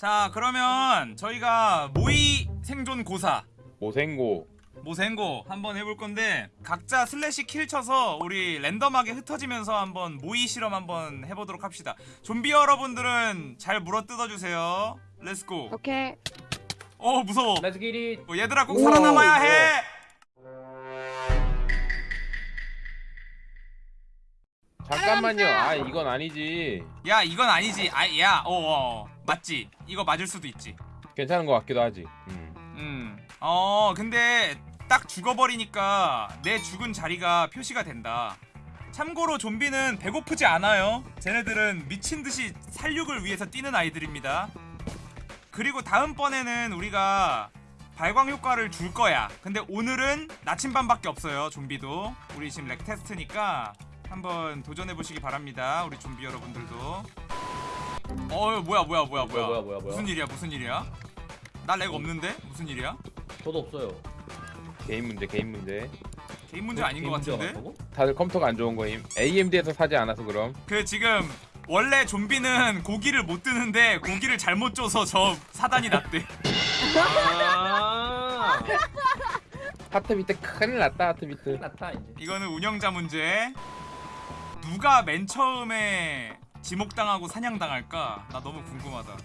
자 그러면 저희가 모의 생존 고사. 모생고. 모생고 한번 해볼 건데 각자 slash kill 쳐서 우리 랜덤하게 흩어지면서 한번 모의 실험 한번 해보도록 합시다. 좀비 여러분들은 잘 물어 뜯어주세요. let's go 오케이. 어 무서워. Let's get it. 어, 얘들아 꼭 오, 살아남아야 오. 해 잠깐만요. 아 이건 아니지. 야 이건 아니지. 아야 어, 어. 맞지. 이거 맞을 수도 있지. 괜찮은 것 같기도 하지. 음. 음 어 근데 딱 죽어버리니까 내 죽은 자리가 표시가 된다. 참고로 좀비는 배고프지 않아요. 쟤네들은 미친 듯이 살육을 위해서 뛰는 아이들입니다. 그리고 다음번에는 우리가 발광 효과를 줄 거야. 근데 오늘은 나침반밖에 없어요 좀비도. 우리 지금 렉 테스트니까 한번 도전해 보시기 바랍니다. 우리 좀비 여러분들도. 어 뭐야 뭐야 뭐야 뭐야. 뭐야, 뭐야, 뭐야. 무슨 일이야 무슨 일이야? 나 렉 없는데? 무슨 일이야? 저도 없어요. 개인 문제 개인 문제. 개인 문제 아닌 것 같은데? 다들 컴퓨터가 안 좋은 거임. AMD에서 사지 않아서 그럼. 그 지금 원래 좀비는 고기를 못 뜨는데 고기를 잘못 줘서 저 사단이 났대. 아. 하트 밑에 큰일 났다 하트 밑에 나타 이제. 이거는 운영자 문제 누가 맨 처음에 지목당하고 사냥당할까 나 너무 궁금하다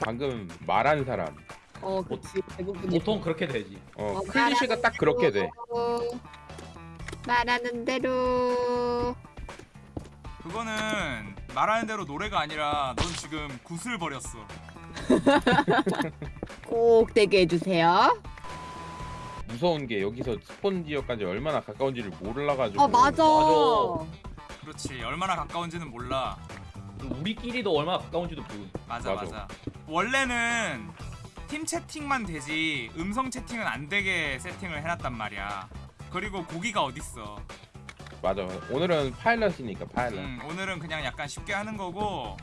방금 말한 사람 어, 그치. 대부분이. 보통 그렇게 되지. 어 어, 클리셰가 딱 그렇게 돼 말하는 대로. 그거는 말하는 대로 노래가 아니라 넌 지금 굿을 버렸어 꼭 되게 해주세요. 무서운 게 여기서 스폰 지역까지 얼마나 가까운지를 몰라가지고 어, 맞아. 맞아. 그렇지. 얼마나 가까운지는 몰라. 우리끼리도 얼마나 가까운지도 모르고. 맞아 맞아, 맞아. 원래는 팀 채팅만 되지 음성 채팅은 안 되게 세팅을 해놨단 말이야. 그리고 고기가 어딨어. 맞아. 오늘은 파일럿이니까 파일럿. 음, 오늘은 그냥 약간 쉽게 하는 거고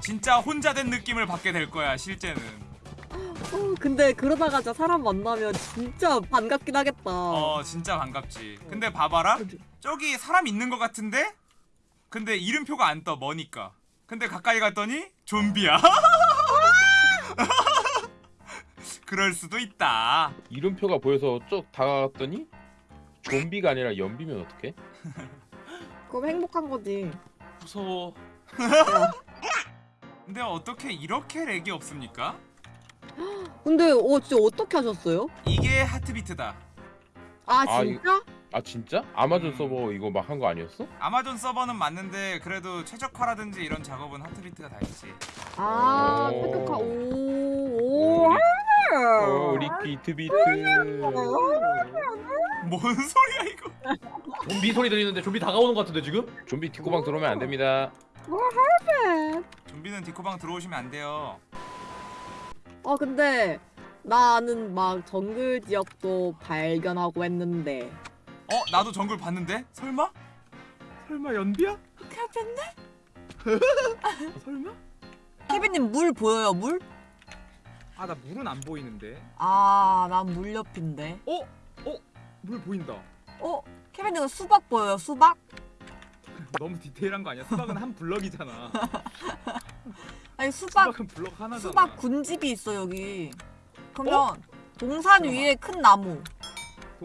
진짜 혼자 된 느낌을 받게 될 거야 실제는. 어, 근데 그러다가 진짜 사람 만나면 진짜 반갑긴 하겠다. 어 진짜 반갑지. 근데 봐봐라. 저기 사람 있는 것 같은데 근데 이름표가 안 떠 머니까 근데 가까이 갔더니 좀비야 그럴 수도 있다 이름표가 보여서 쭉 다가갔더니 좀비가 아니라 연비면 어떡해? 그럼 행복한 거지. 무서워 근데 어떻게 이렇게 렉이 없습니까? 근데 어 진짜 어떻게 하셨어요? 이게 하트비트다 아 아, 진짜? 아 진짜? 아마존 음. 서버 이거 막 한 거 아니었어? 아마존 서버는 맞는데 그래도 최적화라든지 이런 작업은 하트비트가 다 했지 아 오. 최적화 오오 어, 우리 비트비트 뭔 소리야 이거 좀비 소리 들리는데 좀비 다가오는 것 같은데 지금? 좀비 뒷구방 들어오면 안 됩니다 좀비는 디코방 들어오시면 안 돼요 어 근데 나는 막 정글 지역도 발견하고 했는데 어? 나도 정글 봤는데? 설마? 설마 연비야? 케빈네? 설마? 케빈님 물 보여요 물? 아 나 물은 안 보이는데 아난 물 옆인데 어? 어? 물 보인다 어? 케빈님 수박 보여요 수박? 너무 디테일한 거 아니야? 수박은 한 블럭이잖아 아니 수박 수박은 블럭 하나잖아 수박 군집이 있어 여기 그러면 동산 잠깐만. 위에 큰 나무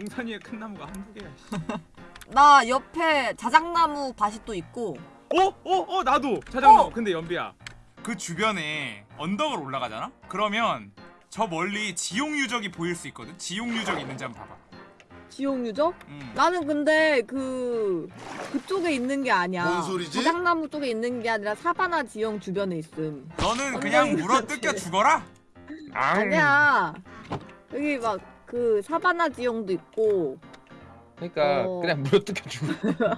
동산 위에 큰 나무가 한두 개야 씨. 나 옆에 자작나무 밭이 또 있고 어? 어? 어? 나도 자작나무 어! 근데 연비야 그 주변에 언덕을 올라가잖아? 그러면 저 멀리 지용 유적이 보일 수 있거든? 지용 유적 있는지 한번 봐봐 지옥 유적? 음. 나는 근데 그 그쪽에 있는 게 아니야. 뭔 소리지? 자작나무 쪽에 있는 게 아니라 사바나 지형 주변에 있음. 너는 그냥 물어. 뜯겨 죽어라? 앙 아니야. 여기 막 그 사바나 지형도 있고. 그러니까 어. 그냥 물어뜯겨 주고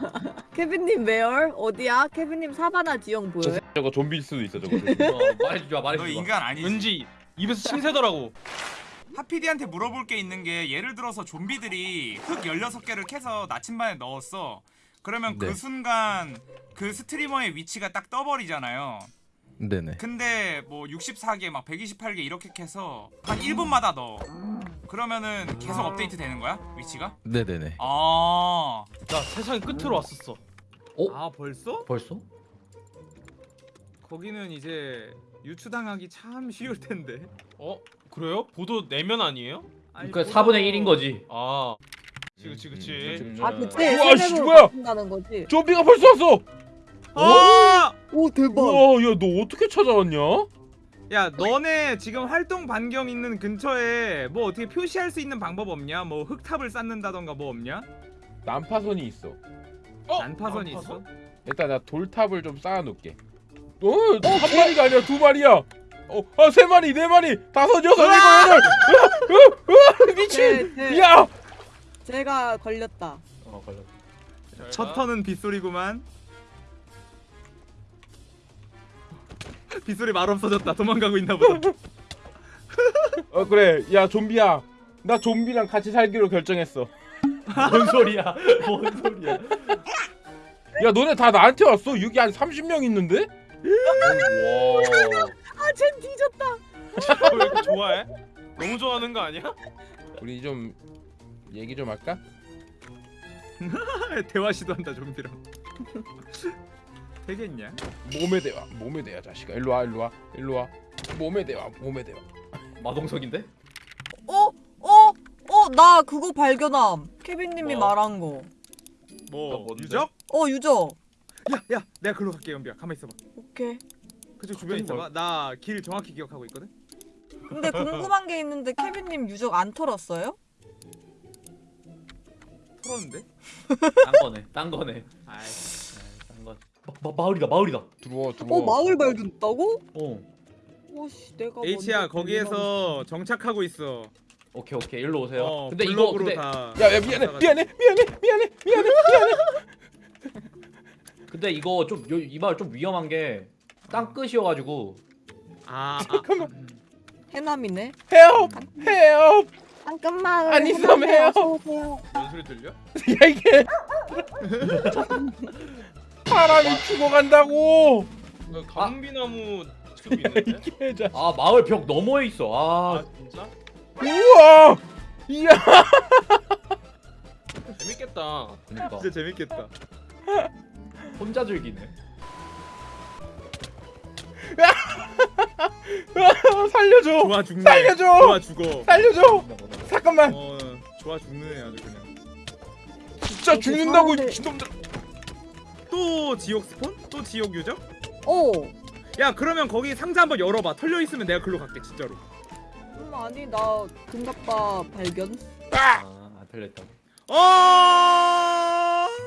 케빈님 메얼 어디야? 케빈님 사바나 지형 저 보여요? 저거 좀비일 수도 있어 저거 어, 말해주지 마 너 말해주지 마. 인간 아니지 왠지 입에서 침 새더라고 하피디한테 물어볼 게 있는 게 예를 들어서 좀비들이 흙 16개를 캐서 나침반에 넣었어 그러면 그 네. 순간 그 스트리머의 위치가 딱 떠버리잖아요 네네. 근데 뭐 64개 막 128개 이렇게 캐서 한 1분마다 넣어 그러면은 계속 업데이트 되는 거야? 위치가? 네네네. 아 나 세상의 끝으로 왔었어 어? 아 벌써? 벌써? 거기는 이제 유추당하기 참 쉬울 텐데. 어 그래요? 보도 내면 아니에요? 아니, 그러니까 보다- 4분의 1인 거지. 아 그치 그치 그치 음, 아 음. 그치 우와, 씨, 세대로 뭐야? 바꾼다는 거지 좀비가 벌써 왔어. 아! 오 대박 우와, 야, 너 어떻게 찾아왔냐? 야, 너네 지금 활동 반경 있는 근처에 뭐 어떻게 표시할 수 있는 방법 없냐? 뭐 흙탑을 쌓는다던가 뭐 없냐? 난파선이 있어. 어? 난파선이 난파선? 있어? 일단 나 돌탑을 좀 쌓아놓게. 어, 한 마리가 아니라 두 마리야. 어, 아, 세 마리, 네 마리, 다섯, 여섯, 일곱, 여덟. 으아, 으아, 미친. 제, 제, 야, 제가 걸렸다 어 걸렸다. 잘첫 가. 턴은 빗소리구만. 빗소리 말 없어졌다. 도망가고 있나 보다. 어 그래, 야 좀비야. 나 좀비랑 같이 살기로 결정했어. 뭔 소리야? 뭔 소리야? 야, 너네 다 나한테 왔어. 여기 한 30명 있는데? 와. 아쟨 뒤졌다 어, 왜 이렇게 좋아해? 너무 좋아하는 거 아니야? 우리 좀 얘기 좀 할까? 대화 시도한다 좀비랑. 되겠냐? 몸의 대화, 몸의 대화, 자식아. 일로 와, 일로 와, 일로 와. 몸의 대화, 몸의 대화. 마동석인데? 어? 어? 어? 나 그거 발견함. 케빈님이 뭐? 말한 거. 뭐 뭔데? 유적? 어 유저. 야, 야, 내가 글로 갈게 연비야. 가만 있어봐. 오케이. 그쪽 주변에 갑자기 있어봐. 나 길 정확히 기억하고 있거든. 근데 궁금한 게 있는데 케빈님 유적 안 털었어요? 털었는데? 딴 거네. 딴 거네. 아이. 마, 마, 마을이다. 마을이다. 들어와, 들어와. 어 마을 발견했다고? 어. 오씨 내가 H야 먼저 거기에서 정착하고 있어. 오케이 오케이. 일로 오세요. 어, 근데 이거 근데 다. 야, 야, 미안해, 미안해, 미안해, 미안해, 미안해, 미안해. 근데 이거 좀이 마을 좀 위험한 게 땅 끝이어가지고 아, 아, 잠깐만. 해남이네 헤엄, 헤엄. 잠깐만 아니, 좀 해요. 오세요 뭔 소리 들려? 야 이게 사람이 죽어간다고. 그 가뭄비나무 숲이 있는데? 이게 자. 아 마을 벽 너머에 있어. 아 아 진짜? 우와. 이야. 재밌겠다 그러니까 진짜 재밌겠다. 혼자 즐기네. 살려줘. 좋아 죽네. 살려줘! 좋아 죽어. 살려줘. 잠깐만. 어, 좋아 죽네 아주 그냥. 진짜 죽는다고 미친놈들. 또 지옥 스폰? 또 지옥 유적? 어야 그러면 거기 상자 한번 열어봐. 털려 있으면 내가 글로 갈게 진짜로. 음, 아니 나 금갑바 발견 아안 털렸다. 어.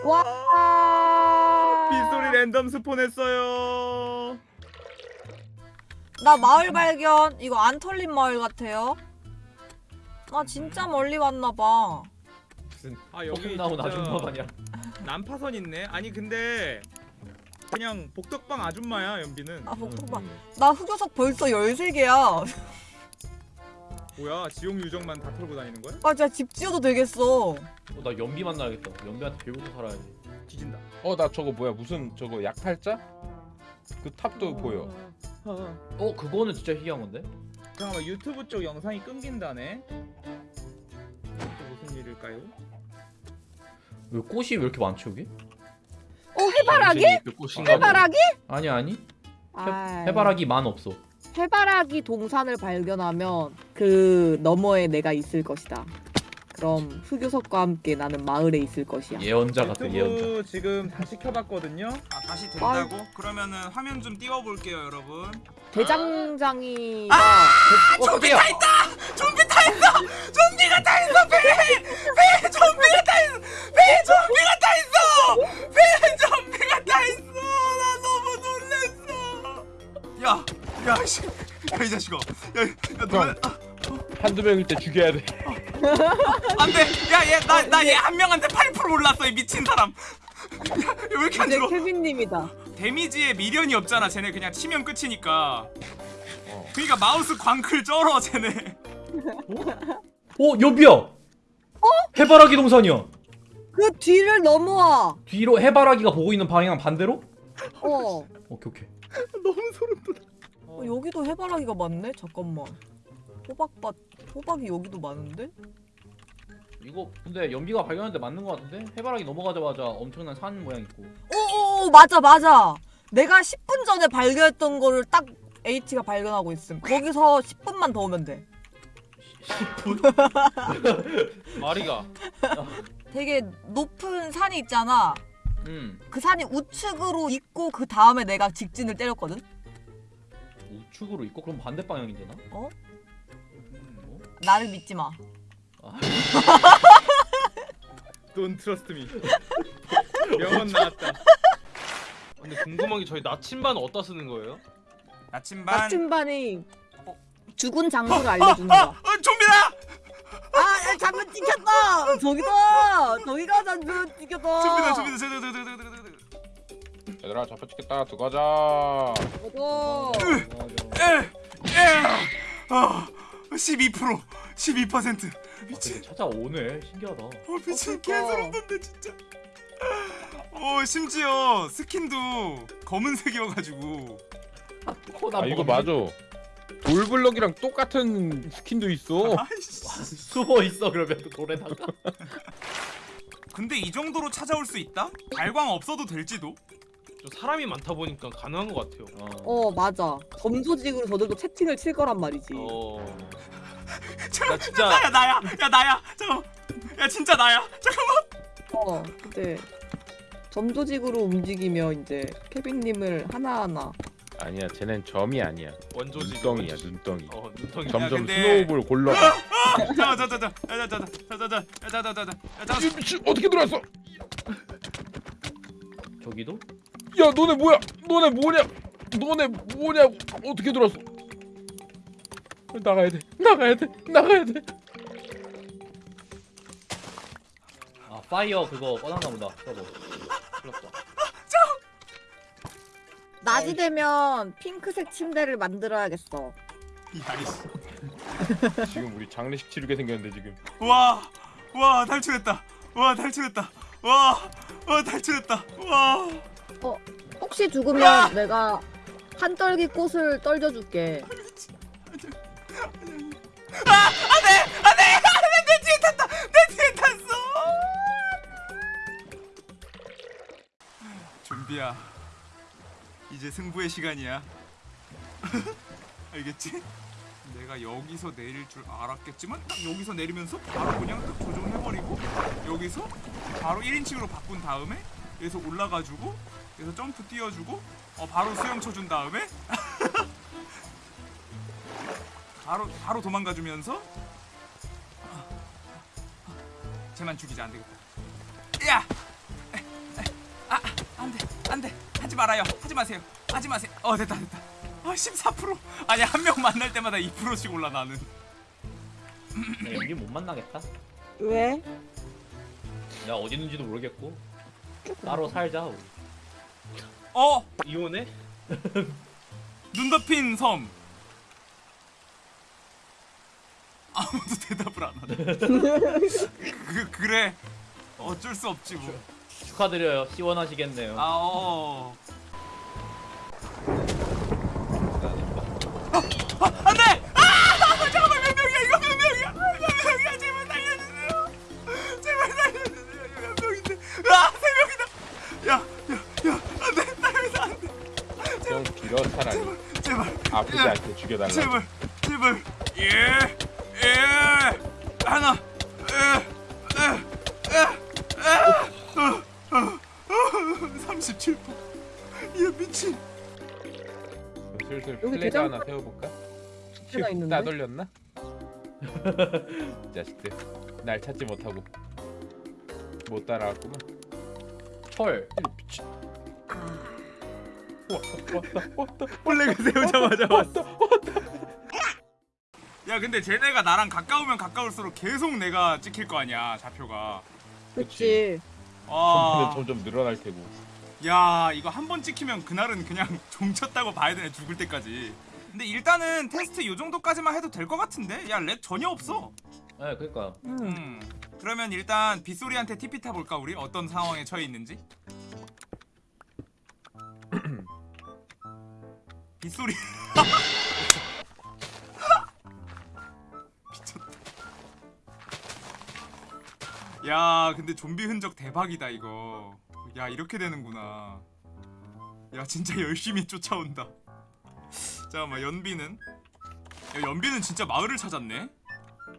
와 빗소리 랜덤 스폰했어요. 나 마을 발견. 이거 안 털린 마을 같아요. 나 진짜 멀리 왔나 봐. 무슨 아 여기 나온 진짜 아줌마 마냥. 난파선 있네. 아니 근데 그냥 복덕방 아줌마야 연비는. 아 복도봐. 나 흑요석 벌써 13개야. 뭐야 지옥 유적만 다 털고 다니는 거야? 아 진짜 집 지어도 되겠어. 어, 나 연비 만나야겠다. 연비한테 빌고서 살아야지. 뒤진다. 어 나 저거 뭐야 무슨 저거 약탈자? 그 탑도 보여. 어 그거는 진짜 희귀한 건데? 잠깐만 유튜브 쪽 영상이 끊긴다네. 일일까요? 왜 꽃이 왜 이렇게 많지 여기? 어 해바라기? 그 꽃인가 해바라기? 아니 아니. 아, 해바라기 만 없어. 해바라기 동산을 발견하면 그 너머에 내가 있을 것이다 그럼 흑요석과 함께 나는 마을에 있을 것이야 예언자 같아 예언자. 지금 다시 켜봤거든요. 아 다시 된다고? 그러면은 화면 좀 띄워볼게요 여러분 대장장이가 어 깜짝이야. 좀비 다 있어! 좀비가 다 있어 배! 배! 좀비가 다 있어! 배! 좀비가 다 있어! 배! 좀비가 다 있어! 나 너무 놀랬어 야! 야 씨! 야 이 자식아 야, 야 너네 아, 한두 명일 때 죽여야 돼. 안 돼! 야 얘 나 나 얘 한 명한테 8% 올랐어 이 미친 사람 야, 왜 이렇게 안 들어 케빈님이다 데미지에 미련이 없잖아 쟤네 그냥 치면 끝이니까 그니까 마우스 광클 쩔어 쟤네 어 연비야. 어? 해바라기 동산이야. 그 뒤를 넘어와 뒤로 해바라기가 보고 있는 방향 반대로? 어 오케이 오케이. 너무 소름 돋아. 어, 여기도 해바라기가 많네. 잠깐만. 호박밭 호박이 여기도 많은데? 이거 근데 연비가 발견했는데 맞는 거 같은데? 해바라기 넘어가자마자 엄청난 산 모양 있고. 오오 맞아 맞아. 내가 10분 전에 발견했던 거를 딱 H가 발견하고 있음. 거기서 10분만 더 오면 돼. 마리가 되게 높은 산이 있잖아. 음 그 산이 우측으로 있고 그 다음에 내가 직진을 때렸거든. 우측으로 있고 그럼 반대 방향인데 나? 어? 어? 나를 믿지 마. 아, Don't trust me. 명언 나왔다. 근데 궁금한 게 저희 나침반 어디다 쓰는 거예요? 나침반 나침반이 죽은 장소를 알려주는 거야. 어 좀비다 아, 야, 잠깐 찍혔다. 저기다. 저기가 잠깐 찍혔다. 좀비다 좀비다 저저 저저저저 얘들아 잡혀 찍겠다 들어가자 저거. 아, 12% 12% 미친 찾아오네 신기하다 어 미친 어, 그러니까. 개소름 돋네 진짜 어 심지어 스킨도 검은색이어가지고 코나 아 이거 맞아 돌블럭이랑 똑같은 스킨도 있어 아이씨 숨어 있어 그러면 그 돌에다가 근데 이 정도로 찾아올 수 있다? 발광 없어도 될지도? 저 사람이 많다 보니까 가능한 것 같아요. 어, 맞아. 점조직으로 저들도 채팅을 칠 거란 말이지. 어. 잠깐만 나 진짜 나야 나야 야 나야 잠깐만 야 진짜 나야 잠깐만 어, 근데 점조직으로 움직이면 이제 케빈님을 하나하나 아니야 쟤넨 점이 아니야 원조지. 눈덩이야 눈덩이 어 눈덩이. 점- 점점 근데- 스노우볼 골러 잠깐만 미친 어떻게 들어왔어 저기도? 야 너네 뭐야 너네 뭐냐 너네 뭐냐 어떻게 들어왔어 나가야 돼 나가야 돼 나가야 돼아 파이어 그거 꺼놨나 보다 저거 그렇다. 낮이 되면 핑크색 침대를 만들어야겠어. 지금 우리 장례식 치르게 생겼는데 지금. 와 와 탈출했다. 와 탈출했다. 와 와 탈출했다. 와. 혹시 죽으면 내가 한떨기 꽃을 떨겨줄게. 내 뒤에 탔다! 내 뒤에 탔어! 준비야 이제 승부의 시간이야 알겠지? 내가 여기서 내릴 줄 알았겠지만 딱 여기서 내리면서 바로 그냥 딱 조정해버리고 여기서 바로 1인칭으로 바꾼 다음에 여기서 올라가주고 여기서 점프 띄워주고 어 바로 수영 쳐준 다음에 바로 바로 도망가주면서 쟤만 죽이자 안 되겠다. 야, 하지 말아요, 하지 마세요, 하지 마세요. 어 됐다, 됐다. 아, 14%. 아니 한 명 만날 때마다 2%씩 올라 나는. 여기 못 만나겠다 왜? 야 어디 있는지도 모르겠고 따로 살자 우리. 어, 이혼해? 눈 덮인 섬. 아무도 대답을 안 하네. 그 그래. 어쩔 수 없지 뭐. 축하드려요 시원하시겠네요 아, 어. 아, 안 돼! 아! 잠깐만, 몇 명이야? 이거 몇 명이야? 몇 명이야? 제발 살려주세요. 제발 살려주세요. 이거 몇 명인데? 아, 세 명이다. 야, 야, 야, 안 돼. 살려서 안 돼. 좀 길어 차라리 제발, 아프지 야, 않게 죽여달라 제발, 제발. 여기 플래그 대장- 하나 세워볼까? 하나 있는데? 따돌렸나? 자식들 날 찾지 못하고 못 따라왔구만 철 미친 아, 왔다 왔다 왔다 플래그 세우자마자 왔어. 야 근데 쟤네가 나랑 가까우면 가까울수록 계속 내가 찍힐 거 아니야 좌표가 그치. 아, 점점 늘어날 테고 야 이거 한 번 찍히면 그날은 그냥 종쳤다고 봐야 되네 죽을 때까지. 근데 일단은 테스트 요 정도까지만 해도 될 것 같은데? 야 lag 전혀 없어. 네 그니까. 음. 음. 그러면 일단 빗소리한테 TP 타볼까 우리? 어떤 상황에 처해 있는지? 빗소리. 미쳤다. 야 근데 좀비 흔적 대박이다 이거 야 이렇게 되는구나 야 진짜 열심히 쫓아온다 자 잠깐만 연비는 야, 연비는 진짜 마을을 찾았네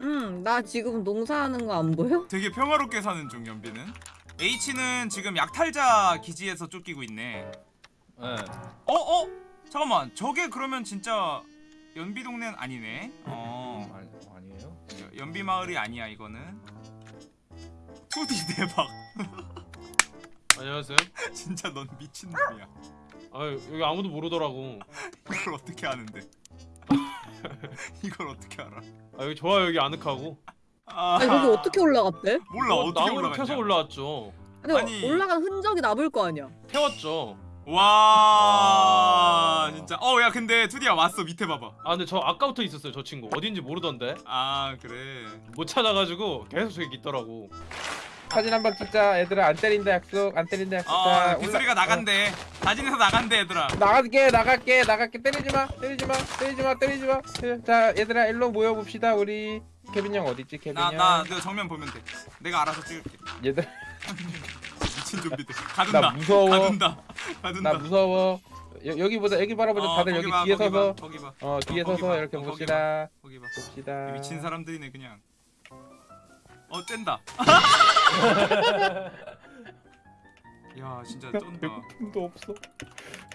음, 나 지금 농사하는 거 안 보여? 되게 평화롭게 사는 중 연비는 H는 지금 약탈자 기지에서 쫓기고 있네 예. 어? 어? 잠깐만 저게 그러면 진짜 연비 동네는 아니네 어 아니, 아니에요? 여- 연비 마을이 아니야 이거는 2D 대박 안녕하세요. 진짜 넌 미친 놈이야 아 여기 아무도 모르더라고. 이걸 어떻게 아는데 이걸 어떻게 알아 아 여기 좋아요 여기 아늑하고. 아 아니, 거기 어떻게 올라갔대? 몰라 어, 어떻게 나무를 올라갔냐 펴서 올라왔죠. 근데 아니. 올라간 흔적이 남을 거 아니야. 태웠죠. 와 진짜 어 야 근데 투디야 왔어 밑에 봐봐 아 근데 저 아까부터 있었어요 저 친구 어딘지 모르던데 아 그래 못 찾아가지고 계속 저기 있더라고. 사진 한 방 찍자. 얘들아 안 때린다 약속. 안 때린다 약속. 어 자, 빗소리가 올라- 나간대. 사진에서 나간대 얘들아. 어, 나갈게 나갈게 나갈게. 때리지 마 때리지 마 때리지 마 때리지 마 자 얘들아 일로 모여 봅시다 우리. 케빈 형 어디 있지 케빈 나 형? 나 너 정면 보면 돼. 내가 알아서 찍을게. 얘들 미친 좀비들. 가둔다. 나 무서워. 가둔다. 가둔다. 나 무서워. 여, 여기 보자 여기 바라보자. 어, 다들 여기 봐, 뒤에 서서. 봐, 거기 봐. 어 뒤에 어, 서서 봐. 이렇게 어, 봅시다. 거기 봐. 봅시다. 미친 사람들이네 그냥 어 뗀다. 야 진짜 쩐다. 배고픔도 없어.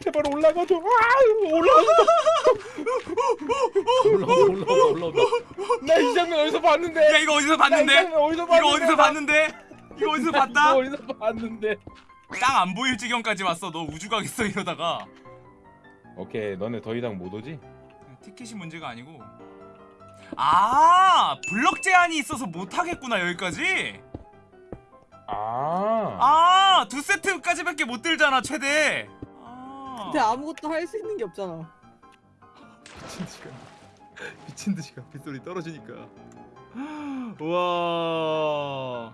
제발 올라가줘. 아 올라가 올라온다 올라온다 올라온다. 나이 장면 어디서 봤는데? 야 이거 어디서 봤는데? 어디서 이거 봤는데? 어디서 봤는데? 이거 어디서 나 봤다? 이거 어디서 봤는데? 땅 안 보일 지경까지 왔어. 너 우주 가겠어 이러다가. 오케이 너네 더 이상 못 오지? 티켓이 문제가 아니고 아 블럭 제한이 있어서 못 하겠구나 여기까지? 아, 아두 세트까지 밖에 못 들잖아 최대. 아. 근데 아무것도 할 수 있는 게 없잖아. 미친 듯이 가. 미친 듯이 가. 빗소리 떨어지니까. 와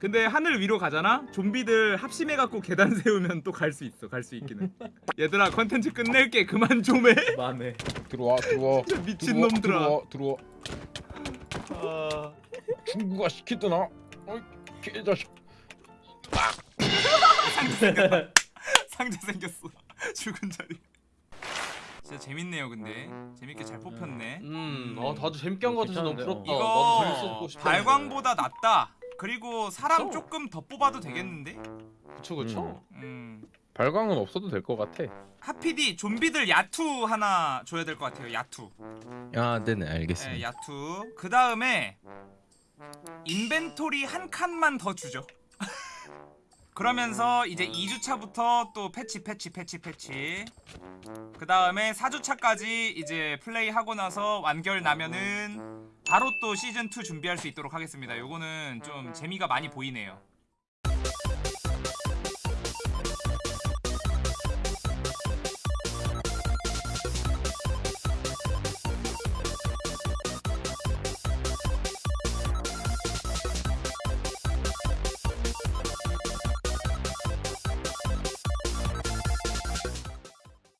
근데 하늘 위로 가잖아? 좀비들 합심해 갖고 계단 세우면 또 갈 수 있어 갈 수 있기는. 얘들아 컨텐츠 끝낼게. 그만 좀 해. 만해. 들어와 들어와. 미친 놈들아. 들어와 들어와. 아, 중국아 시키더나? 어이 개자식 상자 생겼다 상자 생겼어. 죽은 자리. 진짜 재밌네요 근데. 재밌게 잘 뽑혔네. 음, 어 다들 재밌게 한거 같아서 너무 부럽다. 나도 이거 재밌었고 싶다. 발광보다 낫다 그리고 사람 그쵸? 조금 더 뽑아도 되겠는데? 그쵸 그쵸. 음. 발광은 없어도 될 것 같아. 하피디 좀비들 야투 하나 줘야 될 것 같아요 야투. 아, 네네, 네, 알겠습니다. 야투. 그 다음에 인벤토리 한 칸만 더 주죠 그러면서 이제 2주차부터 또 패치 패치 패치 패치. 그 다음에 4주차까지 이제 플레이하고 나서 완결 나면은 바로 또 시즌2 준비할 수 있도록 하겠습니다. 요거는 좀 재미가 많이 보이네요